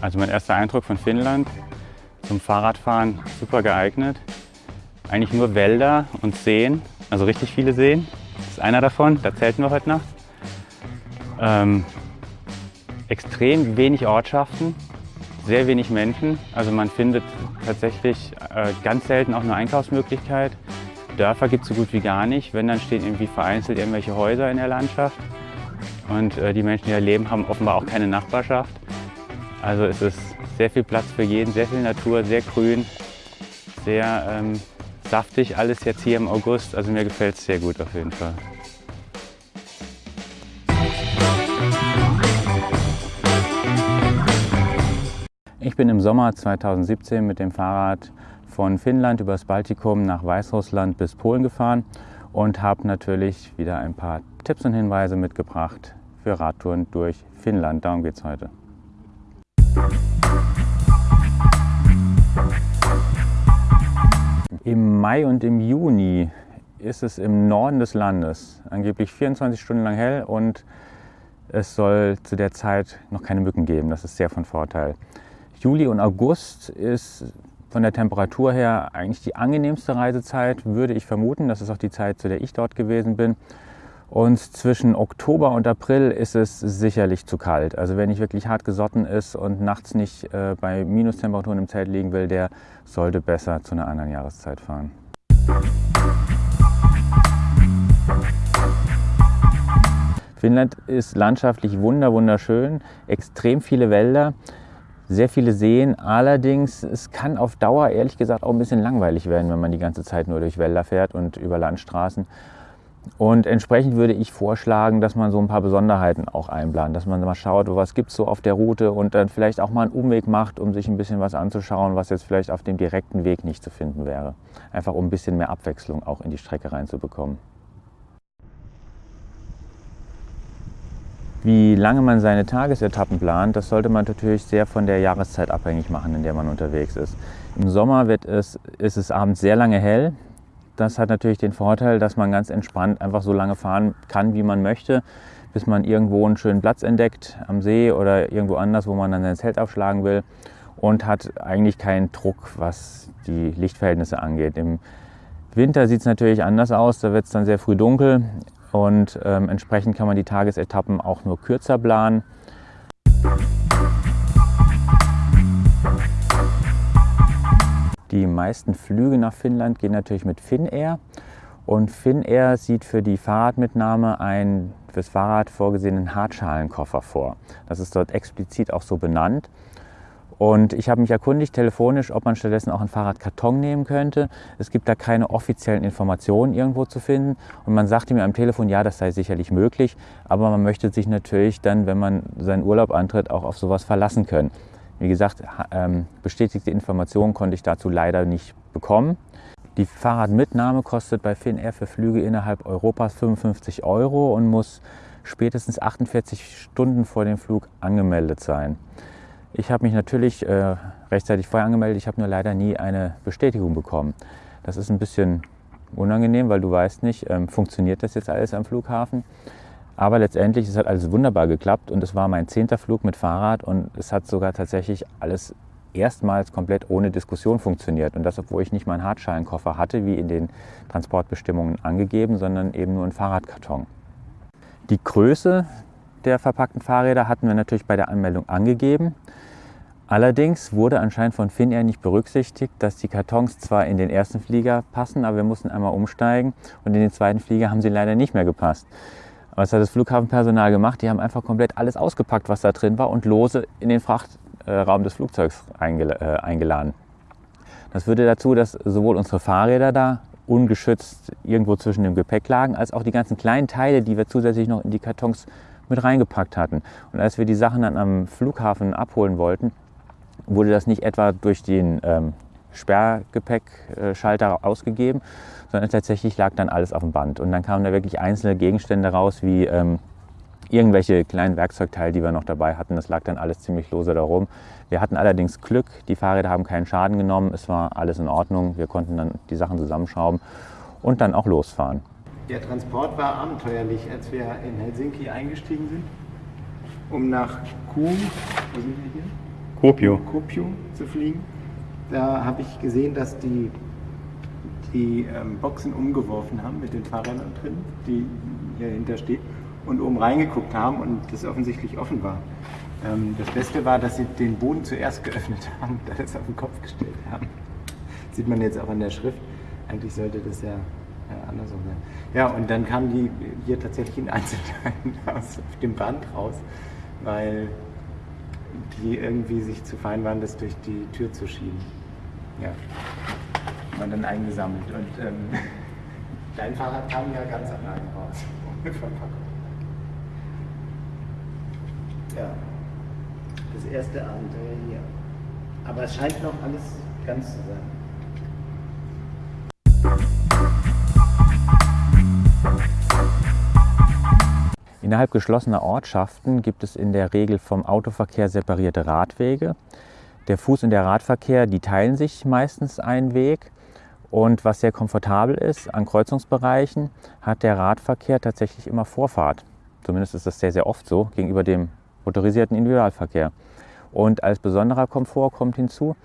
Also mein erster Eindruck von Finnland, zum Fahrradfahren super geeignet. Eigentlich nur Wälder und Seen, also richtig viele Seen. Das ist einer davon, da zelten wir heute Nacht. Ähm, extrem wenig Ortschaften, sehr wenig Menschen. Also man findet tatsächlich äh, ganz selten auch eine Einkaufsmöglichkeit. Dörfer gibt es so gut wie gar nicht. Wenn, dann stehen irgendwie vereinzelt irgendwelche Häuser in der Landschaft. Und äh, die Menschen, die da leben, haben offenbar auch keine Nachbarschaft. Also es ist sehr viel Platz für jeden, sehr viel Natur, sehr grün, sehr ähm, saftig alles jetzt hier im August. Also mir gefällt es sehr gut auf jeden Fall. Ich bin im Sommer 2017 mit dem Fahrrad von Finnland übers Baltikum nach Weißrussland bis Polen gefahren und habe natürlich wieder ein paar Tipps und Hinweise mitgebracht für Radtouren durch Finnland. Darum geht es heute. Im Mai und im Juni ist es im Norden des Landes angeblich 24 Stunden lang hell und es soll zu der Zeit noch keine Mücken geben. Das ist sehr von Vorteil. Juli und August ist von der Temperatur her eigentlich die angenehmste Reisezeit, würde ich vermuten. Das ist auch die Zeit, zu der ich dort gewesen bin. Und zwischen Oktober und April ist es sicherlich zu kalt. Also wenn ich wirklich hart gesotten ist und nachts nicht äh, bei Minustemperaturen im Zelt liegen will, der sollte besser zu einer anderen Jahreszeit fahren. Finnland ist landschaftlich wunder wunderschön, extrem viele Wälder, sehr viele Seen. Allerdings, es kann auf Dauer ehrlich gesagt auch ein bisschen langweilig werden, wenn man die ganze Zeit nur durch Wälder fährt und über Landstraßen. Und entsprechend würde ich vorschlagen, dass man so ein paar Besonderheiten auch einplant, dass man mal schaut, was gibt es so auf der Route und dann vielleicht auch mal einen Umweg macht, um sich ein bisschen was anzuschauen, was jetzt vielleicht auf dem direkten Weg nicht zu finden wäre. Einfach um ein bisschen mehr Abwechslung auch in die Strecke reinzubekommen. Wie lange man seine Tagesetappen plant, das sollte man natürlich sehr von der Jahreszeit abhängig machen, in der man unterwegs ist. Im Sommer wird es, ist es abends sehr lange hell, das hat natürlich den Vorteil, dass man ganz entspannt einfach so lange fahren kann, wie man möchte, bis man irgendwo einen schönen Platz entdeckt am See oder irgendwo anders, wo man dann sein Zelt aufschlagen will und hat eigentlich keinen Druck, was die Lichtverhältnisse angeht. Im Winter sieht es natürlich anders aus, da wird es dann sehr früh dunkel und ähm, entsprechend kann man die Tagesetappen auch nur kürzer planen. Die meisten Flüge nach Finnland gehen natürlich mit Finnair. Und Finnair sieht für die Fahrradmitnahme einen fürs Fahrrad vorgesehenen Hartschalenkoffer vor. Das ist dort explizit auch so benannt. Und ich habe mich erkundigt telefonisch, ob man stattdessen auch einen Fahrradkarton nehmen könnte. Es gibt da keine offiziellen Informationen irgendwo zu finden. Und man sagte mir am Telefon, ja, das sei sicherlich möglich. Aber man möchte sich natürlich dann, wenn man seinen Urlaub antritt, auch auf sowas verlassen können. Wie gesagt, ähm, bestätigte Informationen konnte ich dazu leider nicht bekommen. Die Fahrradmitnahme kostet bei Finnair für Flüge innerhalb Europas 55 Euro und muss spätestens 48 Stunden vor dem Flug angemeldet sein. Ich habe mich natürlich äh, rechtzeitig vorher angemeldet, ich habe nur leider nie eine Bestätigung bekommen. Das ist ein bisschen unangenehm, weil du weißt nicht, ähm, funktioniert das jetzt alles am Flughafen. Aber letztendlich, es hat alles wunderbar geklappt und es war mein zehnter Flug mit Fahrrad und es hat sogar tatsächlich alles erstmals komplett ohne Diskussion funktioniert. Und das, obwohl ich nicht meinen Hartschalenkoffer hatte, wie in den Transportbestimmungen angegeben, sondern eben nur einen Fahrradkarton. Die Größe der verpackten Fahrräder hatten wir natürlich bei der Anmeldung angegeben. Allerdings wurde anscheinend von Finnair nicht berücksichtigt, dass die Kartons zwar in den ersten Flieger passen, aber wir mussten einmal umsteigen und in den zweiten Flieger haben sie leider nicht mehr gepasst. Was hat das Flughafenpersonal gemacht? Die haben einfach komplett alles ausgepackt, was da drin war und lose in den Frachtraum des Flugzeugs äh, eingeladen. Das führte dazu, dass sowohl unsere Fahrräder da ungeschützt irgendwo zwischen dem Gepäck lagen, als auch die ganzen kleinen Teile, die wir zusätzlich noch in die Kartons mit reingepackt hatten. Und als wir die Sachen dann am Flughafen abholen wollten, wurde das nicht etwa durch den ähm, Sperrgepäckschalter ausgegeben, sondern tatsächlich lag dann alles auf dem Band. Und dann kamen da wirklich einzelne Gegenstände raus, wie ähm, irgendwelche kleinen Werkzeugteile, die wir noch dabei hatten. Das lag dann alles ziemlich lose darum. Wir hatten allerdings Glück, die Fahrräder haben keinen Schaden genommen, es war alles in Ordnung. Wir konnten dann die Sachen zusammenschrauben und dann auch losfahren. Der Transport war abenteuerlich, als wir in Helsinki eingestiegen sind, um nach Kuh, wo sind wir hier? Kuopio. Kuopio zu fliegen. Da habe ich gesehen, dass die die ähm, Boxen umgeworfen haben mit den Fahrrädern drin, die hier hinter steht, und oben reingeguckt haben und das offensichtlich offen war. Ähm, das Beste war, dass sie den Boden zuerst geöffnet haben und alles auf den Kopf gestellt haben. Sieht man jetzt auch an der Schrift. Eigentlich sollte das ja, ja andersrum sein. Ja, und dann kamen die hier tatsächlich in Einzelteilen aus auf dem Band raus, weil die irgendwie sich zu fein waren, das durch die Tür zu schieben. Ja. Und dann eingesammelt. Und ähm, dein Fahrrad kam ja ganz allein raus. Ohne Verpackung. Ja. Das erste Abenteuer hier. Aber es scheint noch alles ganz zu sein. Innerhalb geschlossener Ortschaften gibt es in der Regel vom Autoverkehr separierte Radwege. Der Fuß- und der Radverkehr, die teilen sich meistens einen Weg. Und was sehr komfortabel ist, an Kreuzungsbereichen hat der Radverkehr tatsächlich immer Vorfahrt. Zumindest ist das sehr, sehr oft so gegenüber dem motorisierten Individualverkehr. Und als besonderer Komfort kommt hinzu,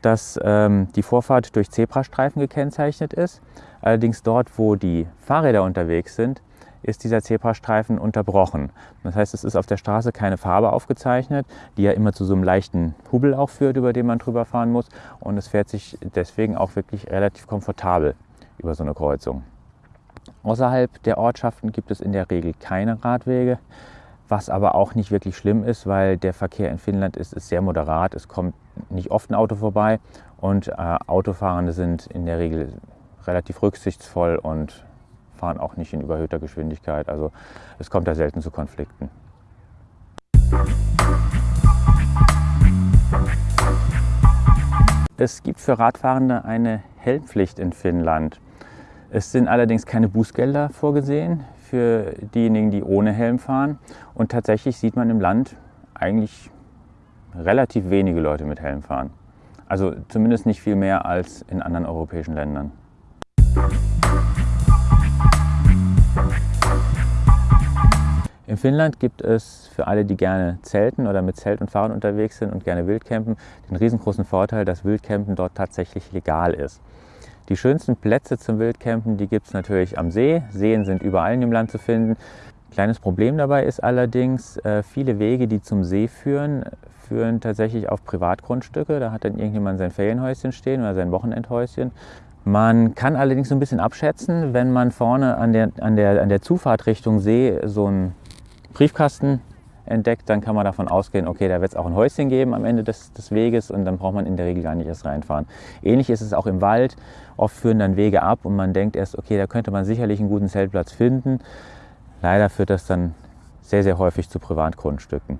dass ähm, die Vorfahrt durch Zebrastreifen gekennzeichnet ist. Allerdings dort, wo die Fahrräder unterwegs sind, ist dieser Zebrastreifen unterbrochen. Das heißt, es ist auf der Straße keine Farbe aufgezeichnet, die ja immer zu so einem leichten Hubel auch führt, über den man drüber fahren muss. Und es fährt sich deswegen auch wirklich relativ komfortabel über so eine Kreuzung. Außerhalb der Ortschaften gibt es in der Regel keine Radwege, was aber auch nicht wirklich schlimm ist, weil der Verkehr in Finnland ist, ist sehr moderat. Es kommt nicht oft ein Auto vorbei und äh, Autofahrende sind in der Regel relativ rücksichtsvoll und fahren auch nicht in überhöhter Geschwindigkeit. Also es kommt da selten zu Konflikten. Es gibt für Radfahrende eine Helmpflicht in Finnland. Es sind allerdings keine Bußgelder vorgesehen für diejenigen, die ohne Helm fahren. Und tatsächlich sieht man im Land eigentlich relativ wenige Leute mit Helm fahren. Also zumindest nicht viel mehr als in anderen europäischen Ländern. In Finnland gibt es für alle, die gerne zelten oder mit Zelt und Fahrrad unterwegs sind und gerne Wildcampen, den riesengroßen Vorteil, dass Wildcampen dort tatsächlich legal ist. Die schönsten Plätze zum Wildcampen, die gibt es natürlich am See. Seen sind überall in dem Land zu finden. Kleines Problem dabei ist allerdings, äh, viele Wege, die zum See führen, führen tatsächlich auf Privatgrundstücke. Da hat dann irgendjemand sein Ferienhäuschen stehen oder sein Wochenendhäuschen. Man kann allerdings so ein bisschen abschätzen, wenn man vorne an der, an der, an der Zufahrt See so einen Briefkasten entdeckt, dann kann man davon ausgehen, okay, da wird es auch ein Häuschen geben am Ende des, des, Weges und dann braucht man in der Regel gar nicht erst reinfahren. Ähnlich ist es auch im Wald. Oft führen dann Wege ab und man denkt erst, okay, da könnte man sicherlich einen guten Zeltplatz finden. Leider führt das dann sehr, sehr häufig zu Privatgrundstücken.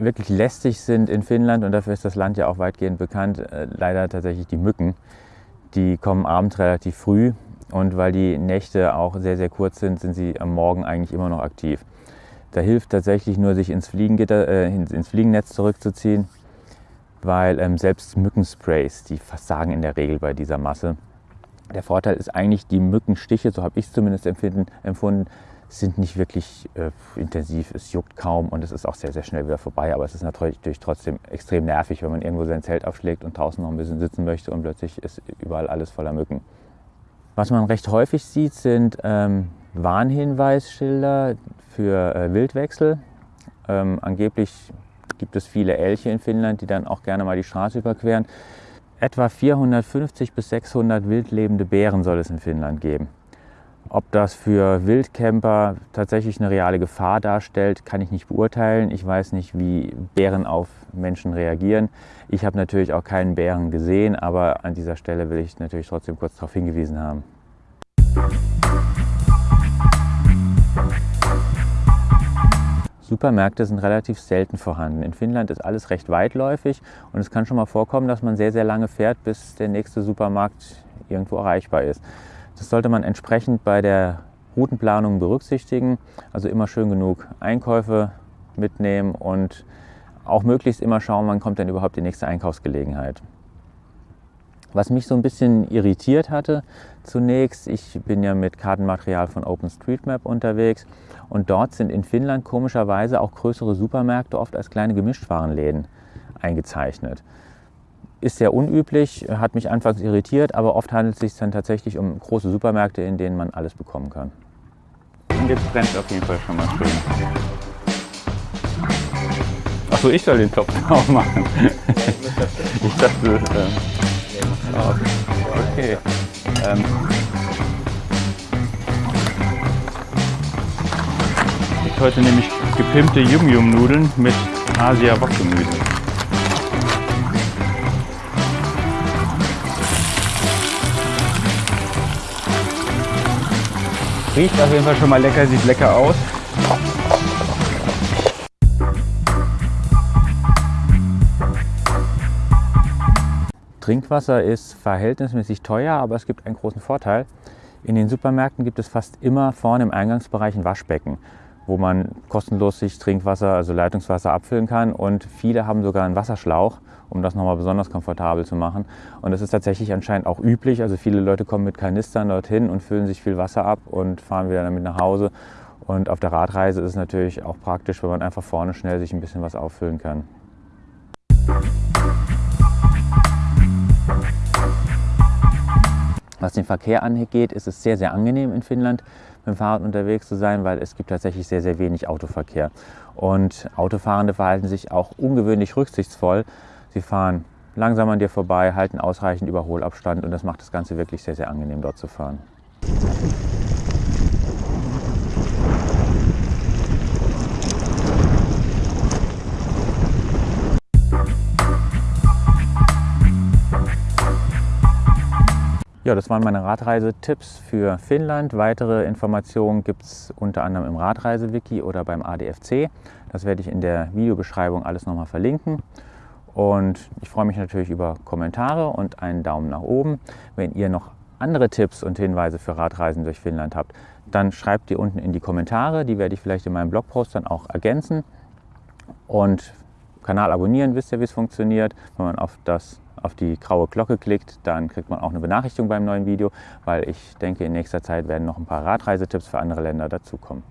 Wirklich lästig sind in Finnland und dafür ist das Land ja auch weitgehend bekannt, äh, leider tatsächlich die Mücken. Die kommen abends relativ früh und weil die Nächte auch sehr, sehr kurz sind, sind sie am Morgen eigentlich immer noch aktiv. Da hilft tatsächlich nur, sich ins, Fliegengitter, äh, ins Fliegennetz zurückzuziehen, weil ähm, selbst Mückensprays, die versagen in der Regel bei dieser Masse. Der Vorteil ist eigentlich, die Mückenstiche, so habe ich es zumindest empfinden, empfunden, sind nicht wirklich äh, intensiv, es juckt kaum und es ist auch sehr, sehr schnell wieder vorbei. Aber es ist natürlich trotzdem extrem nervig, wenn man irgendwo sein Zelt aufschlägt und draußen noch ein bisschen sitzen möchte und plötzlich ist überall alles voller Mücken. Was man recht häufig sieht, sind ähm, Warnhinweisschilder für äh, Wildwechsel. Ähm, angeblich gibt es viele Elche in Finnland, die dann auch gerne mal die Straße überqueren. Etwa 450 bis 600 wildlebende Bären soll es in Finnland geben. Ob das für Wildcamper tatsächlich eine reale Gefahr darstellt, kann ich nicht beurteilen. Ich weiß nicht, wie Bären auf Menschen reagieren. Ich habe natürlich auch keinen Bären gesehen, aber an dieser Stelle will ich natürlich trotzdem kurz darauf hingewiesen haben. Supermärkte sind relativ selten vorhanden. In Finnland ist alles recht weitläufig und es kann schon mal vorkommen, dass man sehr, sehr lange fährt, bis der nächste Supermarkt irgendwo erreichbar ist. Das sollte man entsprechend bei der Routenplanung berücksichtigen. Also immer schön genug Einkäufe mitnehmen und auch möglichst immer schauen, wann kommt denn überhaupt die nächste Einkaufsgelegenheit. Was mich so ein bisschen irritiert hatte zunächst, ich bin ja mit Kartenmaterial von OpenStreetMap unterwegs und dort sind in Finnland komischerweise auch größere Supermärkte oft als kleine Gemischtwarenläden eingezeichnet. Ist sehr unüblich, hat mich anfangs irritiert, aber oft handelt es sich dann tatsächlich um große Supermärkte, in denen man alles bekommen kann. Und jetzt brennt auf jeden Fall schon mal schön. Achso, ich soll den Topf aufmachen. ich dachte, oh, okay. Ähm, ich heute nämlich gepimpte Yum-Yum-Nudeln mit Asia-Wok-Gemüse. Riecht auf jeden Fall schon mal lecker, sieht lecker aus. Trinkwasser ist verhältnismäßig teuer, aber es gibt einen großen Vorteil. In den Supermärkten gibt es fast immer vorne im Eingangsbereich ein Waschbecken, wo man kostenlos sich Trinkwasser, also Leitungswasser abfüllen kann. Und viele haben sogar einen Wasserschlauch, um das nochmal besonders komfortabel zu machen. Und das ist tatsächlich anscheinend auch üblich. Also viele Leute kommen mit Kanistern dorthin und füllen sich viel Wasser ab und fahren wieder damit nach Hause. Und auf der Radreise ist es natürlich auch praktisch, wenn man einfach vorne schnell sich ein bisschen was auffüllen kann. Was den Verkehr angeht, ist es sehr, sehr angenehm in Finnland mit dem Fahrrad unterwegs zu sein, weil es gibt tatsächlich sehr, sehr wenig Autoverkehr. Und Autofahrende verhalten sich auch ungewöhnlich rücksichtsvoll. Sie fahren langsam an dir vorbei, halten ausreichend Überholabstand und das macht das Ganze wirklich sehr, sehr angenehm dort zu fahren. Ja, das waren meine Radreisetipps für Finnland. Weitere Informationen gibt es unter anderem im Radreise-Wiki oder beim ADFC. Das werde ich in der Videobeschreibung alles nochmal verlinken. Und ich freue mich natürlich über Kommentare und einen Daumen nach oben. Wenn ihr noch andere Tipps und Hinweise für Radreisen durch Finnland habt, dann schreibt die unten in die Kommentare. Die werde ich vielleicht in meinem Blogpost dann auch ergänzen. Und Kanal abonnieren, wisst ihr, wie es funktioniert. Wenn man auf das auf die graue Glocke klickt, dann kriegt man auch eine Benachrichtigung beim neuen Video, weil ich denke, in nächster Zeit werden noch ein paar Radreisetipps für andere Länder dazukommen.